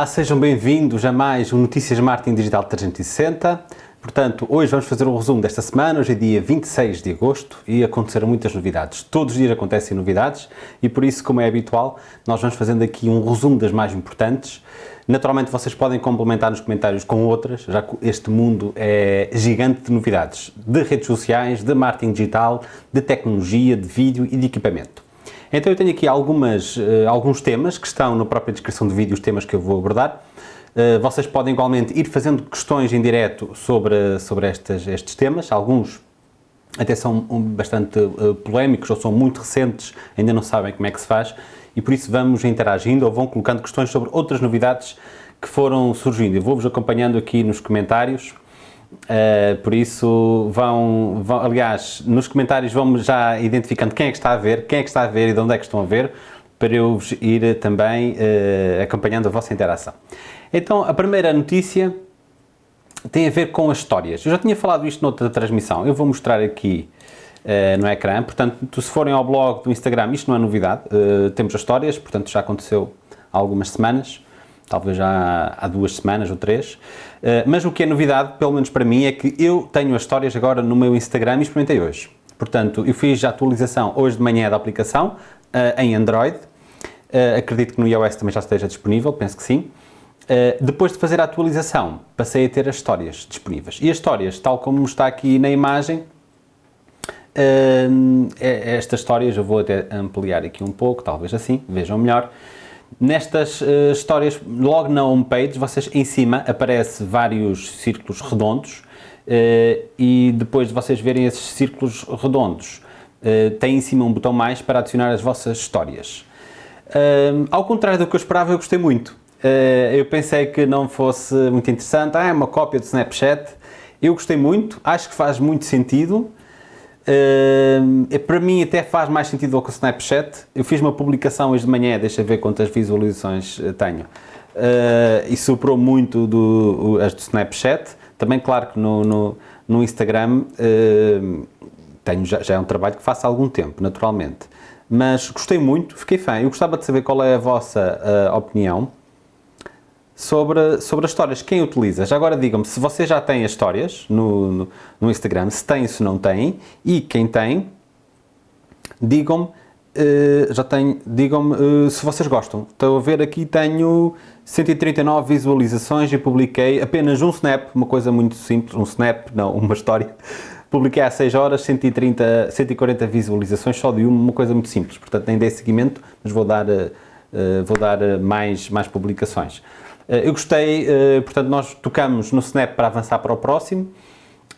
Olá, sejam bem-vindos a mais um Notícias Marketing Digital 360. Portanto, hoje vamos fazer o um resumo desta semana, hoje é dia 26 de agosto e aconteceram muitas novidades. Todos os dias acontecem novidades e por isso, como é habitual, nós vamos fazendo aqui um resumo das mais importantes. Naturalmente vocês podem complementar nos comentários com outras, já que este mundo é gigante de novidades, de redes sociais, de marketing digital, de tecnologia, de vídeo e de equipamento. Então eu tenho aqui algumas, uh, alguns temas que estão na própria descrição do vídeo, os temas que eu vou abordar. Uh, vocês podem igualmente ir fazendo questões em direto sobre, sobre estes, estes temas, alguns até são bastante uh, polémicos ou são muito recentes, ainda não sabem como é que se faz e por isso vamos interagindo ou vão colocando questões sobre outras novidades que foram surgindo. Eu vou-vos acompanhando aqui nos comentários, uh, por isso vão, vão, aliás, nos comentários vão já identificando quem é que está a ver, quem é que está a ver e de onde é que estão a ver, para eu vos ir também uh, acompanhando a vossa interação. Então, a primeira notícia tem a ver com as histórias. Eu já tinha falado isto noutra transmissão, eu vou mostrar aqui uh, no ecrã, portanto, se forem ao blog do Instagram, isto não é novidade, temos as histórias, portanto já aconteceu há algumas semanas, talvez já há duas semanas ou três, uh, mas o que é novidade, pelo menos para mim, é que eu tenho as histórias agora no meu Instagram e experimentei hoje. Portanto, eu fiz a atualização hoje de manhã da aplicação em Android, acredito que no iOS também já esteja disponível, penso que sim, depois de fazer a atualização, passei a ter as histórias disponíveis. E as histórias, tal como está aqui na imagem, uh, estas histórias, eu vou até ampliar aqui um pouco, talvez assim, vejam melhor. Nestas uh, histórias, logo na homepage, vocês em cima aparece vários círculos redondos e depois de vocês verem esses círculos redondos, tem em cima um botão mais para adicionar as vossas histórias. ao contrário do que eu esperava, eu gostei muito. Uh, eu pensei que não fosse muito interessante, ah, é uma cópia do Snapchat. Eu gostei muito, acho que faz muito sentido. Uh, para mim até faz mais sentido do que o Snapchat. Eu fiz uma publicação hoje de manhã, deixa ver quantas visualizações eh, tenho. Uh, e superou muito do, as do Snapchat. Também claro que no, no, no Instagram tenho, já, já é um trabalho que faço há algum tempo, naturalmente. Mas gostei muito, fiquei fã. Eu gostava de saber qual é a vossa opinião sobre, sobre as histórias. Quem utiliza? Já agora digam-me se vocês já têm as histórias no, no, no Instagram, se têm, se não têm, e quem tem, digam-me, uh, já digam-me uh, se vocês gostam. Estou a ver aqui, tenho 139 visualizações e publiquei apenas um snap, uma coisa muito simples, um snap, não, uma história. Publiquei há 6 horas, 130, 140 visualizações, só de uma, uma coisa muito simples. Portanto, nem dei seguimento, mas vou dar, uh, vou dar mais, mais publicações. Eh, eu gostei, eh, portanto, nós tocamos no Snap para avançar para o próximo,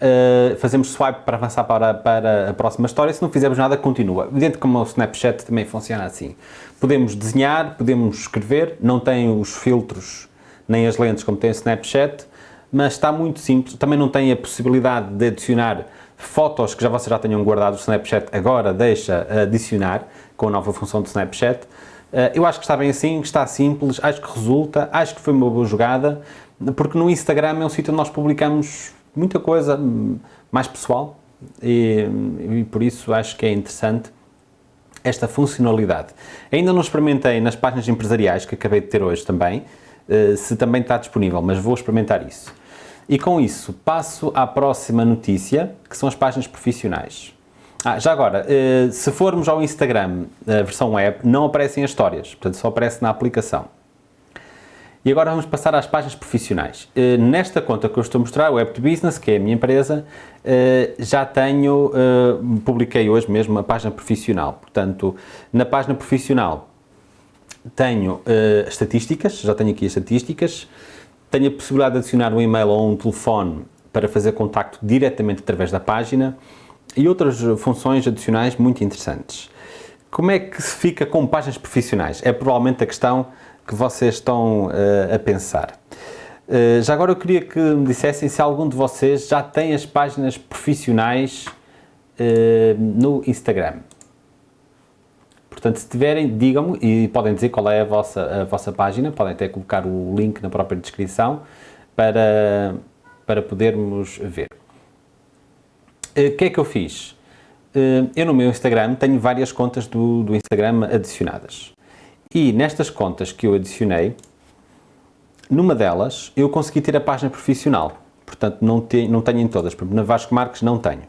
Uh, fazemos swipe para avançar para, para a próxima história, se não fizermos nada, continua. Dentro como o Snapchat também funciona assim. Podemos desenhar, podemos escrever, não tem os filtros nem as lentes como tem o Snapchat, mas está muito simples. Também não tem a possibilidade de adicionar fotos que já vocês já tenham guardado o Snapchat, agora deixa adicionar com a nova função do Snapchat. Eh, eu acho que está bem assim, está simples, acho que resulta, acho que foi uma boa jogada, porque no Instagram é um sítio onde nós publicamos muita coisa hum, mais pessoal e, e por isso acho que é interessante esta funcionalidade. Ainda não experimentei nas páginas empresariais que acabei de ter hoje também, eh, se também está disponível, mas vou experimentar isso. E com isso passo à próxima notícia, que são as páginas profissionais. Ah, já agora, eh, se formos ao Instagram, a versão web, não aparecem as histórias, portanto só aparece na aplicação. E agora vamos passar às páginas profissionais. Eh, nesta conta que eu estou a mostrar, Web to Business, que é a minha empresa, eh, já tenho, publiquei hoje mesmo a página profissional. Portanto, na página profissional tenho estatísticas, já tenho aqui as estatísticas, tenho a possibilidade de adicionar um e-mail ou um telefone para fazer contacto diretamente através da página, e outras funções adicionais muito interessantes. Como é que se fica com páginas profissionais? É provavelmente a questão que vocês estão uh, a pensar. Uh, já agora eu queria que me dissessem se algum de vocês já tem as páginas profissionais uh, no Instagram. Portanto, se tiverem, digam-me e podem dizer qual é a vossa, a vossa página, podem até colocar o link na própria descrição para, para podermos ver. Eh, o que é que eu fiz? Uh, eu no meu Instagram tenho várias contas do, do Instagram adicionadas. E nestas contas que eu adicionei, numa delas eu consegui ter a página profissional, portanto não, te, não tenho em todas, porque na Vasco Marques não tenho.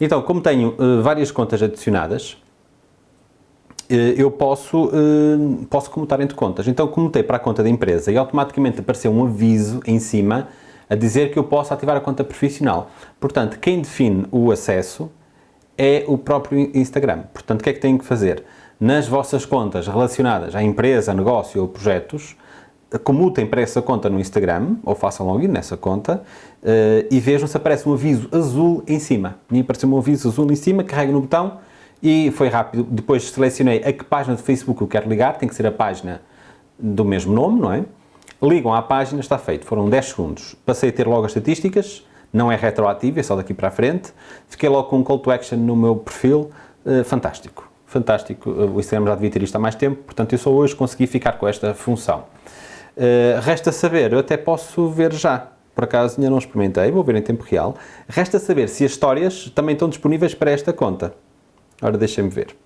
Então, como tenho uh, várias contas adicionadas, eu posso, posso comutar entre contas. Então, comutei para a conta da empresa e automaticamente apareceu um aviso em cima a dizer que eu posso ativar a conta profissional. Portanto, quem define o acesso é o próprio Instagram. Portanto, o que é que têm que fazer? Nas vossas contas relacionadas à empresa, negócio ou projetos, comutem para essa conta no Instagram, ou façam login nessa conta, uh, e vejam se aparece um aviso azul em cima. Me apareceu um aviso azul em cima, carrego no botão e foi rápido. Depois selecionei a que página de Facebook eu quero ligar, tem que ser a página do mesmo nome, não é? Ligam à página, está feito. Foram 10 segundos. Passei a ter logo as estatísticas, não é retroativo, é só daqui para a frente. Fiquei logo com um call to action no meu perfil, uh, fantástico. Fantástico, o Instagram já devia ter isto há mais tempo, portanto eu só hoje consegui ficar com esta função. Uh, resta saber, eu até posso ver já, por acaso ainda não experimentei, vou ver em tempo real. Resta saber se as histórias também estão disponíveis para esta conta. Ora, deixem-me ver.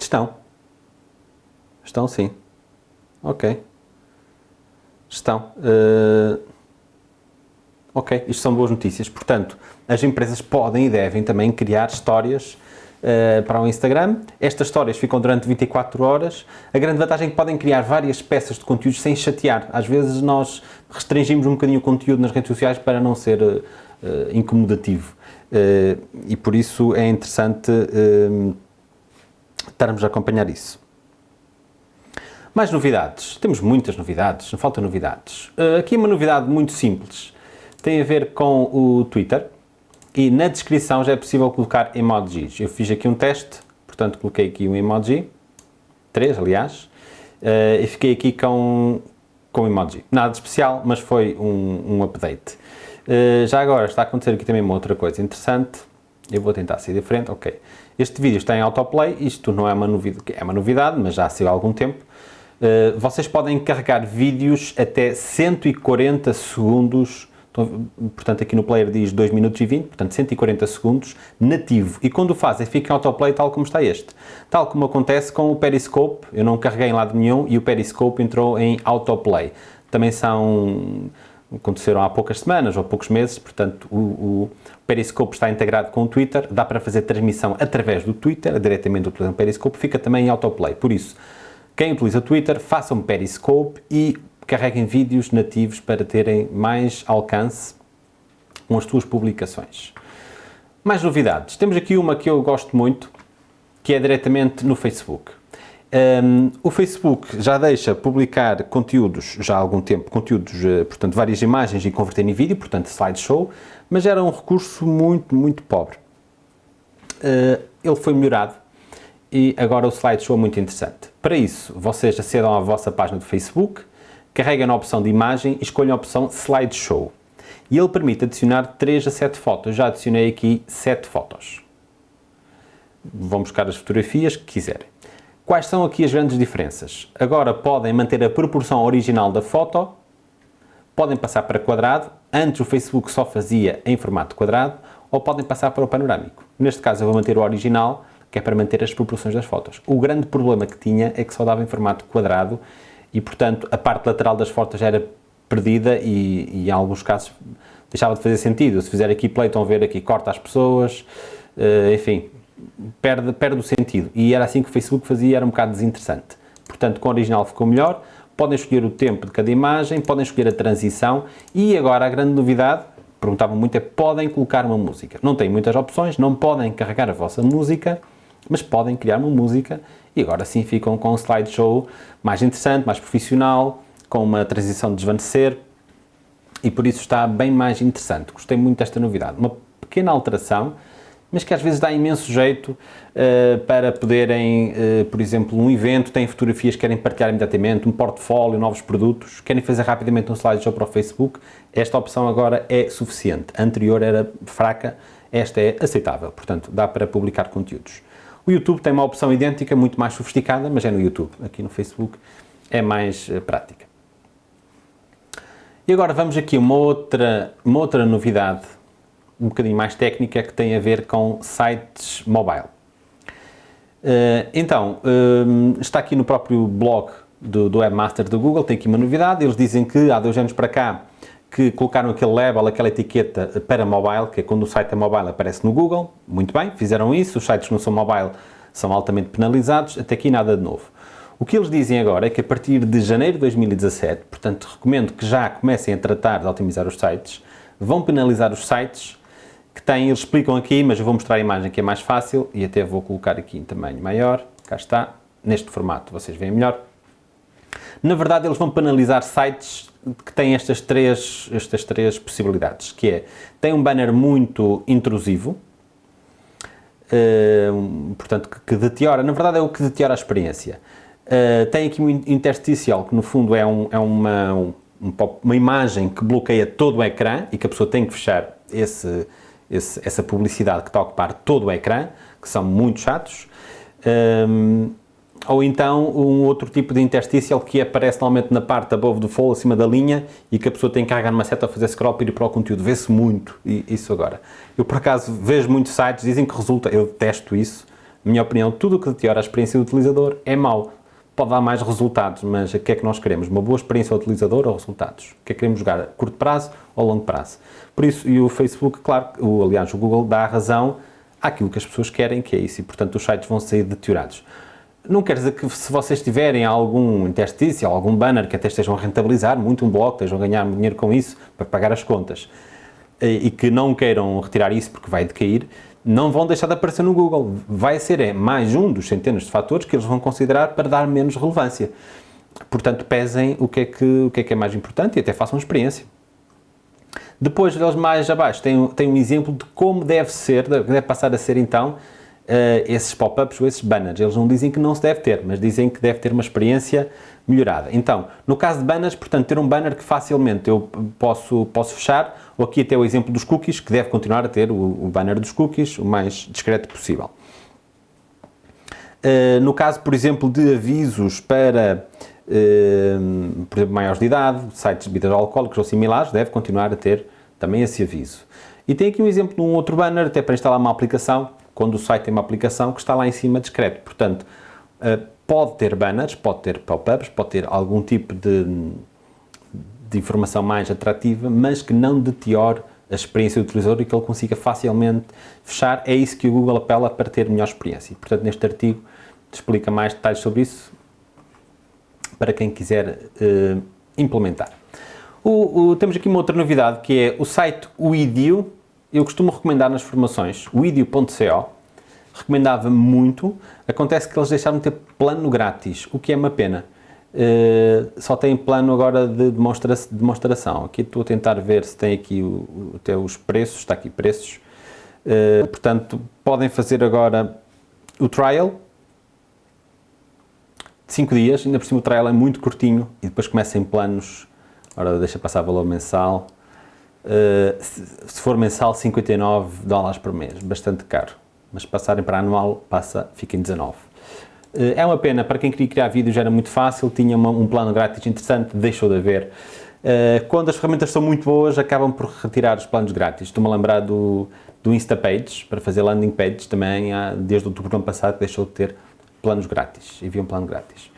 Estão. Estão sim. Ok. Estão. Uh... Ok, isto são boas notícias. Portanto, as empresas podem e devem também criar histórias uh, para o Instagram. Estas histórias ficam durante 24 horas. A grande vantagem é que podem criar várias peças de conteúdos sem chatear. Às vezes nós restringimos um bocadinho o conteúdo nas redes sociais para não ser uh, incomodativo. E por isso é interessante estarmos a acompanhar isso. Mais novidades. Temos muitas novidades, não faltam novidades. aqui uma novidade muito simples. Tem a ver com o Twitter e na descrição já é possível colocar emojis. Eu fiz aqui um teste, portanto coloquei aqui um emoji, três aliás, uh, e fiquei aqui com, com emoji. Nada de especial, mas foi um, um update. Uh, já agora está a acontecer aqui também uma outra coisa interessante, eu vou tentar ser diferente, ok. Este vídeo está em autoplay, isto não é uma novidade, é uma novidade, mas já saiu há algum tempo. Uh, vocês podem carregar vídeos até 140 segundos então, portanto, aqui no player diz 2 minutos e 20, portanto 140 segundos, nativo. E quando o fazem, fica em autoplay tal como está este. Tal como acontece com o Periscope, eu não carreguei em lado nenhum e o Periscope entrou em autoplay. Também são aconteceram há poucas semanas ou poucos meses, portanto o, o, Periscope está integrado com o Twitter, dá para fazer transmissão através do Twitter, diretamente utilizando o Periscope, fica também em autoplay. Por isso, quem utiliza Twitter, façam Periscope e carreguem vídeos nativos para terem mais alcance com as suas publicações. Mais novidades. Temos aqui uma que eu gosto muito, que é diretamente no Facebook. Um, o Facebook já deixa publicar conteúdos, já há algum tempo, conteúdos, eh, portanto, várias imagens e converter em vídeo, portanto, slideshow, mas era um recurso muito, muito pobre. Uh, ele foi melhorado e agora o slideshow é muito interessante. Para isso, vocês acedam à vossa página do Facebook, carrega na opção de imagem e escolha a opção Slideshow. E ele permite adicionar 3 a 7 fotos. Já adicionei aqui 7 fotos. Vão buscar as fotografias que quiserem. Quais são aqui as grandes diferenças? Agora podem manter a proporção original da foto, podem passar para quadrado, antes o Facebook só fazia em formato quadrado, ou podem passar para o panorâmico. Neste caso eu vou manter o original, que é para manter as proporções das fotos. O grande problema que tinha é que só dava em formato quadrado e, portanto, a parte lateral das fotos já era perdida e, e, em alguns casos deixava de fazer sentido. Se fizer aqui play, estão a ver aqui, corta as pessoas, uh, enfim, perde, perde o sentido. E era assim que o Facebook fazia, era um bocado desinteressante. Portanto, com o original ficou melhor, podem escolher o tempo de cada imagem, podem escolher a transição e agora a grande novidade, perguntavam muito, é podem colocar uma música. Não têm muitas opções, não podem carregar a vossa música, mas podem criar uma música e agora sim ficam com um slideshow mais interessante, mais profissional, com uma transição de desvanecer e por isso está bem mais interessante. Gostei muito desta novidade. Uma pequena alteração, mas que às vezes dá imenso jeito uh, para poderem, uh, por exemplo, um evento, têm fotografias que querem partilhar imediatamente, um portfólio, novos produtos, querem fazer rapidamente um slideshow para o Facebook, esta opção agora é suficiente. A anterior era fraca, esta é aceitável, portanto, dá para publicar conteúdos. O YouTube tem uma opção idêntica, muito mais sofisticada, mas é no YouTube. Aqui no Facebook é mais uh, prática. E agora vamos aqui uma outra, uma outra novidade, um bocadinho mais técnica, que tem a ver com sites mobile. Uh, então, uh, está aqui no próprio blog do, do Webmaster do Google, tem aqui uma novidade, eles dizem que há dois anos para cá que colocaram aquele label, aquela etiqueta para mobile, que é quando o site é mobile aparece no Google, muito bem, fizeram isso, os sites que não são mobile são altamente penalizados, até aqui nada de novo. O que eles dizem agora é que a partir de janeiro de 2017, portanto recomendo que já comecem a tratar de otimizar os sites, vão penalizar os sites que têm, eles explicam aqui, mas eu vou mostrar a imagem que é mais fácil e até vou colocar aqui em tamanho maior, cá está, neste formato vocês veem melhor. Na verdade eles vão penalizar sites que têm estas três, estas três possibilidades, que é, tem um banner muito intrusivo, uh, portanto, que, que deteriora, na verdade é o que deteriora a experiência. Uh, tem aqui um intersticial, que no fundo é, um, é uma, um, uma imagem que bloqueia todo o ecrã e que a pessoa tem que fechar esse, esse, essa publicidade que está a ocupar todo o ecrã, que são muito chatos. Um, ou então um outro tipo de intersticial que aparece normalmente na parte above do fold, acima da linha, e que a pessoa tem que carregar numa seta a fazer scroll para ir para o conteúdo. Vê-se muito isso agora. Eu, por acaso, vejo muitos sites, dizem que resulta, eu testo isso. Na minha opinião, tudo o que deteriora a experiência do utilizador é mau. Pode dar mais resultados, mas o que é que nós queremos? Uma boa experiência ao utilizador ou resultados? O que é que queremos jogar? Curto prazo ou longo prazo? Por isso, e o Facebook, claro, o, aliás, o Google dá a razão àquilo que as pessoas querem, que é isso, e portanto os sites vão sair deteriorados. Não quer dizer que se vocês tiverem algum interstício, algum banner que até estejam a rentabilizar muito um blog, estejam a ganhar dinheiro com isso para pagar as contas e que não queiram retirar isso porque vai decair, não vão deixar de aparecer no Google. Vai ser é, mais um dos centenas de fatores que eles vão considerar para dar menos relevância. Portanto, pesem o que é que, o que, é, que é mais importante e até façam experiência. Depois, deles mais abaixo, tem, tem um exemplo de como deve ser, deve passar a ser então, esses pop-ups ou esses banners. Eles não dizem que não se deve ter, mas dizem que deve ter uma experiência melhorada. Então, no caso de banners, portanto, ter um banner que facilmente eu posso, posso fechar, ou aqui até o exemplo dos cookies, que deve continuar a ter o, o banner dos cookies o mais discreto possível. Uh, no caso, por exemplo, de avisos para, uh, por exemplo, maiores de idade, sites de bebidas alcoólicas ou similares, deve continuar a ter também esse aviso. E tem aqui um exemplo de um outro banner, até para instalar uma aplicação, quando o site tem uma aplicação que está lá em cima discreto. Portanto, uh, pode ter banners, pode ter pop-ups, pode ter algum tipo de, de informação mais atrativa, mas que não deteriore a experiência do utilizador e que ele consiga facilmente fechar. É isso que o Google apela para ter melhor experiência. Portanto, neste artigo explica mais detalhes sobre isso para quem quiser uh, implementar. O, o, temos aqui uma outra novidade que é o site Widio, eu costumo recomendar nas formações o idio.co, recomendava muito, acontece que eles deixaram de ter plano grátis, o que é uma pena. Uh, só tem plano agora de demonstra demonstração. Aqui estou a tentar ver se tem aqui o, até os preços, está aqui preços. Uh, portanto, podem fazer agora o trial, 5 dias, ainda por cima o trial é muito curtinho e depois começa em planos, ora deixa passar valor mensal, se for mensal, 59 dólares por mês, bastante caro. Mas se passarem para anual, passa, fica em 19. Uh, eh, é uma pena, para quem queria criar vídeos era muito fácil, tinha uma, um plano grátis interessante, deixou de haver. Uh, quando as ferramentas são muito boas, acabam por retirar os planos grátis. Estou-me a lembrar do, do Instapage, para fazer landing pages, também desde outubro do ano passado deixou de ter planos grátis, havia um plano grátis.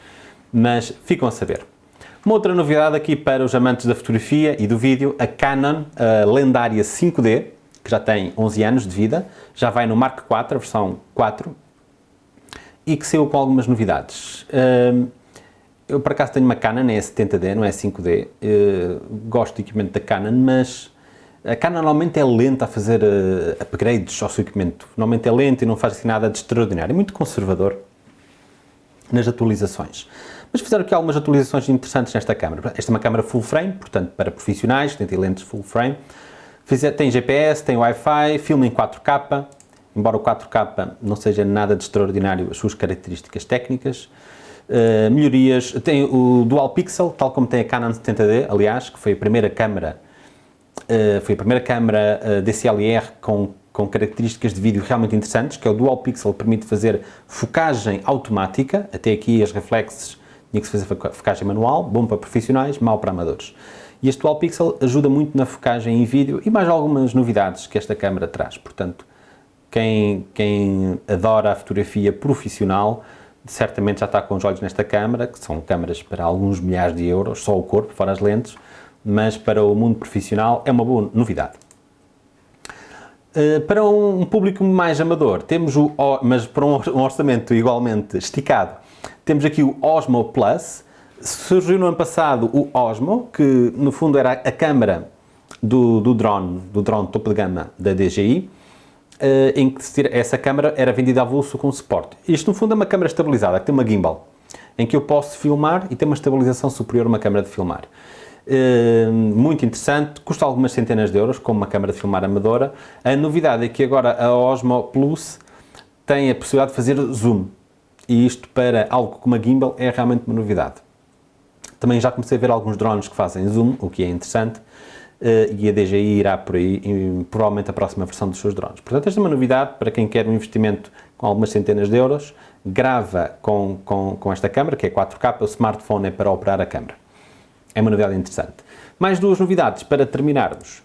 Mas ficam a saber. Uma outra novidade aqui para os amantes da fotografia e do vídeo, a Canon a lendária 5D, que já tem 11 anos de vida, já vai no Mark IV, a versão 4, e que saiu com algumas novidades. Hum, eu, por acaso, tenho uma Canon, é 70D, não é 5D. Uh, gosto do equipamento da Canon, mas a Canon normalmente é lenta a fazer uh, upgrades ao seu equipamento. Normalmente é lenta e não faz assim nada de extraordinário. É muito conservador nas atualizações. Mas fizeram aqui algumas atualizações interessantes nesta câmera. Esta é uma câmera full frame, portanto para profissionais, tem lentes full frame. Tem GPS, tem Wi-Fi, filma em 4K, embora o 4K não seja nada de extraordinário as suas características técnicas. Uh, melhorias, tem o Dual Pixel, tal como tem a Canon 70D, aliás, que foi a primeira câmera, uh, foi a primeira câmera uh, DCLR com com características de vídeo realmente interessantes, que é o Dual Pixel, permite fazer focagem automática, até aqui as reflexes tinha que se fazer focagem manual, bom para profissionais, mau para amadores. E este Dual Pixel ajuda muito na focagem em vídeo e mais algumas novidades que esta câmera traz, portanto, quem, quem adora a fotografia profissional certamente já está com os olhos nesta câmara, que são câmaras para alguns milhares de euros, só o corpo, fora as lentes, mas para o mundo profissional é uma boa novidade. Uh, para um, público mais amador, temos o, mas para um orçamento igualmente esticado, temos aqui o Osmo Plus. Surgiu no ano passado o Osmo, que no fundo era a câmara do, do drone, do drone topo de gama da DJI, uh, em que essa câmara era vendida avulso com suporte. Isto no fundo é uma câmara estabilizada, que tem uma gimbal, em que eu posso filmar e tem uma estabilização superior a uma câmara de filmar. Uh, muito interessante, custa algumas centenas de euros, como uma câmara de filmar amadora. A novidade é que agora a Osmo Plus tem a possibilidade de fazer zoom, e isto para algo como a gimbal é realmente uma novidade. Também já comecei a ver alguns drones que fazem zoom, o que é interessante, Uh, e a DJI irá por aí, em, provavelmente a próxima versão dos seus drones. Portanto, esta é uma novidade para quem quer um investimento com algumas centenas de euros, grava com, com, com esta câmera, que é 4K, o smartphone é para operar a câmera. É uma novidade interessante. Mais duas novidades para terminarmos.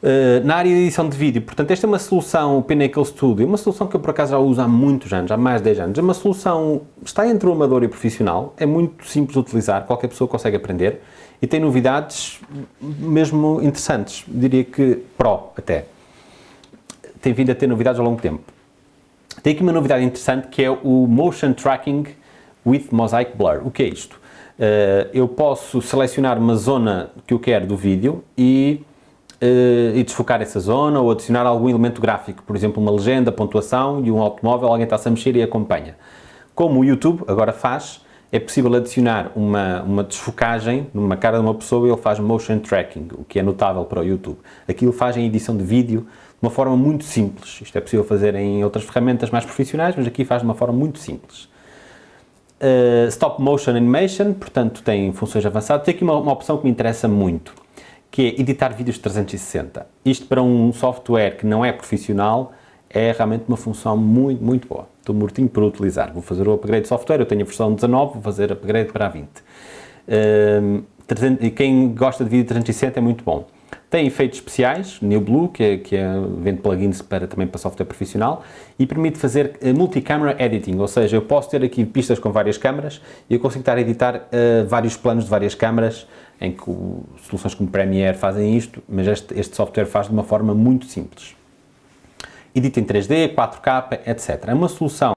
Uh, na área de edição de vídeo, portanto, esta é uma solução, o Pinnacle Studio, uma solução que eu por acaso já uso há muitos anos, há mais de 10 anos. É uma solução, está entre o amador e o profissional, é muito simples de utilizar, qualquer pessoa consegue aprender e tem novidades mesmo interessantes, diria que Pro até. Tem vindo a ter novidades ao longo do tempo. Tem aqui uma novidade interessante que é o Motion Tracking with Mosaic Blur. O que é isto? Uh, eu posso selecionar uma zona que eu quero do vídeo e, e desfocar essa zona ou adicionar algum elemento gráfico, por exemplo, uma legenda, pontuação e um automóvel, alguém está-se a mexer e acompanha. Como o YouTube agora faz, é possível adicionar uma, uma desfocagem numa cara de uma pessoa e ele faz motion tracking, o que é notável para o YouTube. Aquilo faz em edição de vídeo de uma forma muito simples. Isto é possível fazer em outras ferramentas mais profissionais, mas aqui faz de uma forma muito simples. Uh, stop Motion Animation, portanto tem funções avançadas. Tem aqui uma, uma opção que me interessa muito, que é editar vídeos 360. Isto para um software que não é profissional é realmente uma função muito, muito boa. Estou mortinho por utilizar. Vou fazer o upgrade de software, eu tenho a versão 19, vou fazer upgrade para a 20. Uh, e quem gosta de vídeo 360 é muito bom. Tem efeitos especiais, New Blue, que, é, que é, vende plugins para, também para software profissional, e permite fazer uh, multi-camera editing, ou seja, eu posso ter aqui pistas com várias câmaras e eu consigo estar a editar uh, vários planos de várias câmaras, em que uh, soluções como Premiere fazem isto, mas este, este software faz de uma forma muito simples edita em 3D, 4K, etc. É uma solução,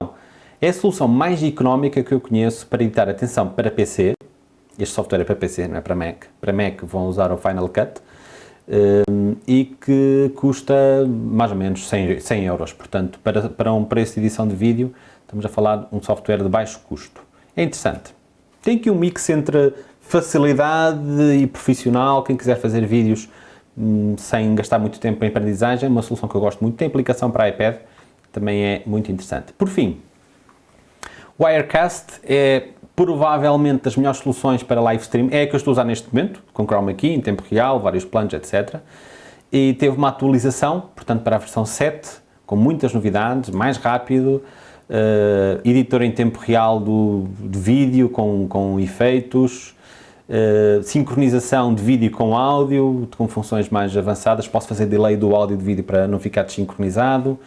é a solução mais económica que eu conheço para editar, atenção, para PC, este software é para PC, não é para Mac, para Mac vão usar o Final Cut, um, e que custa mais ou menos 100, 100 euros, portanto, para, para um preço de edição de vídeo, estamos a falar de um software de baixo custo. É interessante. Tem aqui um mix entre facilidade e profissional, quem quiser fazer vídeos Hum, sem gastar muito tempo em aprendizagem, uma solução que eu gosto muito, tem aplicação para iPad, também é muito interessante. Por fim, Wirecast é provavelmente das melhores soluções para live stream, é a que eu estou a usar neste momento, com Chroma Key, em tempo real, vários planos, etc. E teve uma atualização, portanto para a versão 7, com muitas novidades, mais rápido, uh, editor em tempo real do, do vídeo, com, com efeitos, Uh, sincronização de vídeo com áudio, com funções mais avançadas, posso fazer delay do áudio de vídeo para não ficar desincronizado,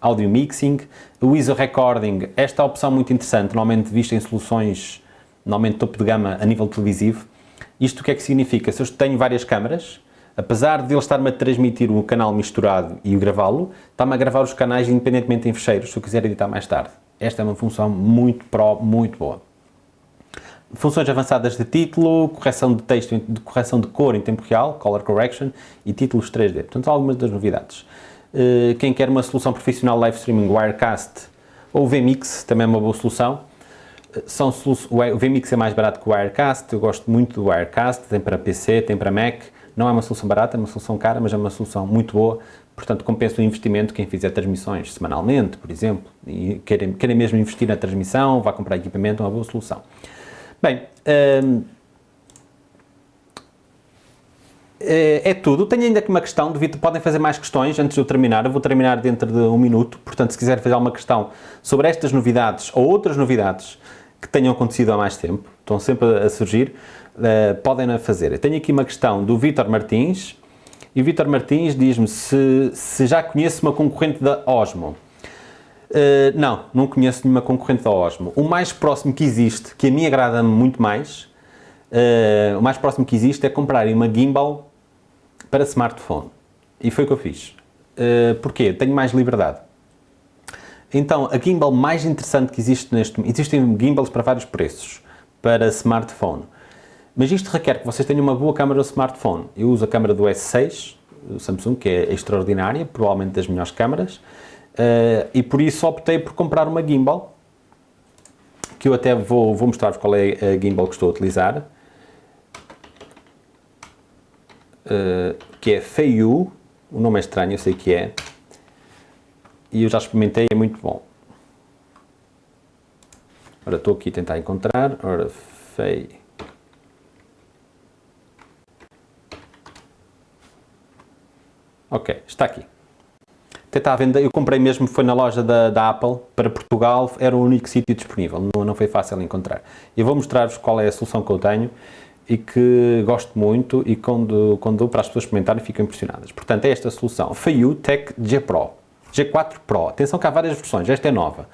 audio mixing, o ISO recording, esta é opção muito interessante, normalmente vista em soluções, normalmente topo de gama a nível televisivo. Isto o que é que significa? Se eu tenho várias câmaras, apesar de ele estar-me a transmitir o canal misturado e gravá-lo, está-me a gravar os canais independentemente em fecheiros, se eu quiser editar mais tarde. Esta é uma função muito pro, muito boa funções avançadas de título, correção de texto, de correção de cor em tempo real, color correction e títulos 3D. Portanto, algumas das novidades. Eh, quem quer uma solução profissional live streaming Wirecast ou VMix, também é uma boa solução. Eh, são o VMix é mais barato que o Wirecast, eu gosto muito do Wirecast, tem para PC, tem para Mac, não é uma solução barata, é uma solução cara, mas é uma solução muito boa, portanto compensa o investimento quem fizer transmissões semanalmente, por exemplo, e querem, querem mesmo investir na transmissão, vá comprar equipamento, é uma boa solução. Bem, hum, é, é tudo. Tenho ainda aqui uma questão, devido, podem fazer mais questões antes de eu terminar, eu vou terminar dentro de um minuto, portanto se quiser fazer alguma questão sobre estas novidades ou outras novidades que tenham acontecido há mais tempo, estão sempre a surgir, uh, podem fazer. Eu tenho aqui uma questão do Vítor Martins, e o Vítor Martins diz-me se, se já conhece uma concorrente da Osmo. Uh, não, não conheço nenhuma concorrente da Osmo. O mais próximo que existe, que a mim agrada muito mais, uh, o mais próximo que existe é comprar uma gimbal para smartphone. E foi o que eu fiz. Uh, porquê? Tenho mais liberdade. Então, a gimbal mais interessante que existe neste momento, existem gimbals para vários preços, para smartphone. Mas isto requer que vocês tenham uma boa câmera do smartphone. Eu uso a câmera do S6, do Samsung, que é extraordinária, provavelmente das melhores câmaras, uh, e por isso optei por comprar uma gimbal, que eu até vou, vou mostrar-vos qual é a gimbal que estou a utilizar, uh, que é Feiyu, o nome é estranho, eu sei que é, e eu já experimentei, é muito bom. Ora, estou aqui a tentar encontrar, ora, Fei... Ok, está aqui. À venda, eu comprei mesmo, foi na loja da, da Apple, para Portugal, era o único sítio disponível, não, não foi fácil encontrar. Eu vou mostrar-vos qual é a solução que eu tenho e que gosto muito e quando, quando dou para as pessoas experimentarem ficam impressionadas. Portanto, é esta solução, Feiyu Tech G Pro, G4 Pro. Atenção que há várias versões, esta é nova.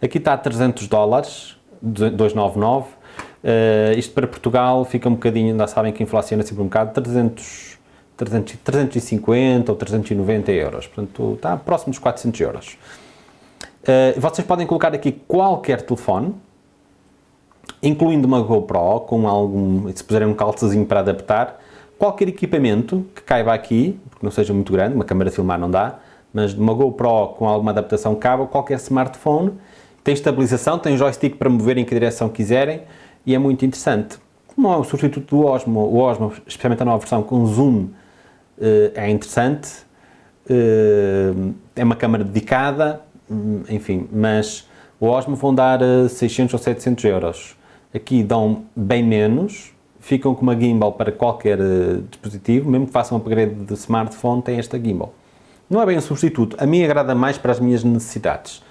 Aqui está a 300 dólares, 299. Uh, isto para Portugal fica um bocadinho, ainda sabem que inflaciona sempre um bocado, 300 300, 350 ou 390 euros, portanto está próximo dos 400 euros. Uh, vocês podem colocar aqui qualquer telefone, incluindo uma GoPro, com algum, se puserem um calçazinho para adaptar, qualquer equipamento que caiba aqui, porque não seja muito grande, uma câmera de filmar não dá, mas uma GoPro com alguma adaptação cabe, qualquer smartphone, tem estabilização, tem joystick para mover em que direção quiserem e é muito interessante. Como é o substituto do Osmo, o Osmo, especialmente a nova versão com zoom é interessante, eh, é uma câmara dedicada, hum, enfim, mas o Osmo vão dar 600 eh, ou 700 euros. Aqui dão bem menos, ficam com uma gimbal para qualquer dispositivo, mesmo que façam um upgrade de smartphone, tem esta gimbal. Não é bem um substituto, a mim agrada mais para as minhas necessidades,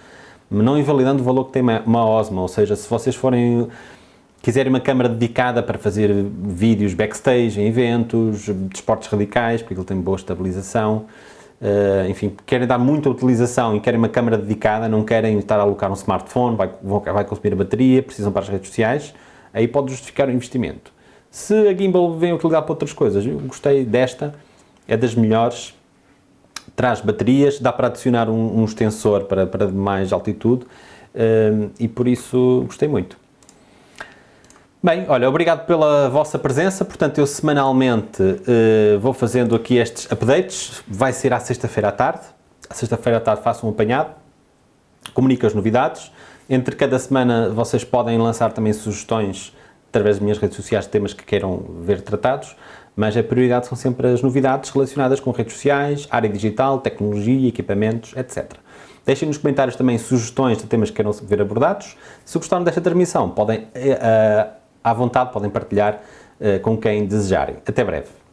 não invalidando o valor que tem uma Osmo, ou seja, se vocês forem quiserem uma câmara dedicada para fazer vídeos backstage, em eventos, de esportes radicais, porque ele tem boa estabilização, uh, enfim, querem dar muita utilização e querem uma câmara dedicada, não querem estar a alocar um smartphone, vai, vai consumir a bateria, precisam para as redes sociais, aí pode justificar o investimento. Se a gimbal vem utilizar para outras coisas, eu gostei desta, é das melhores, traz baterias, dá para adicionar um, um extensor para, para mais altitude uh, e por isso gostei muito. Bem, olha, obrigado pela vossa presença, portanto eu semanalmente uh, vou fazendo aqui estes updates, vai ser à sexta-feira à tarde, à sexta-feira à tarde faço um apanhado, comunico as novidades, entre cada semana vocês podem lançar também sugestões através das minhas redes sociais de temas que queiram ver tratados, mas a prioridade são sempre as novidades relacionadas com redes sociais, área digital, tecnologia, equipamentos, etc. Deixem nos comentários também sugestões de temas que queiram ver abordados. Se gostaram desta transmissão, podem uh, à vontade, podem partilhar uh, com quem desejarem. Até breve.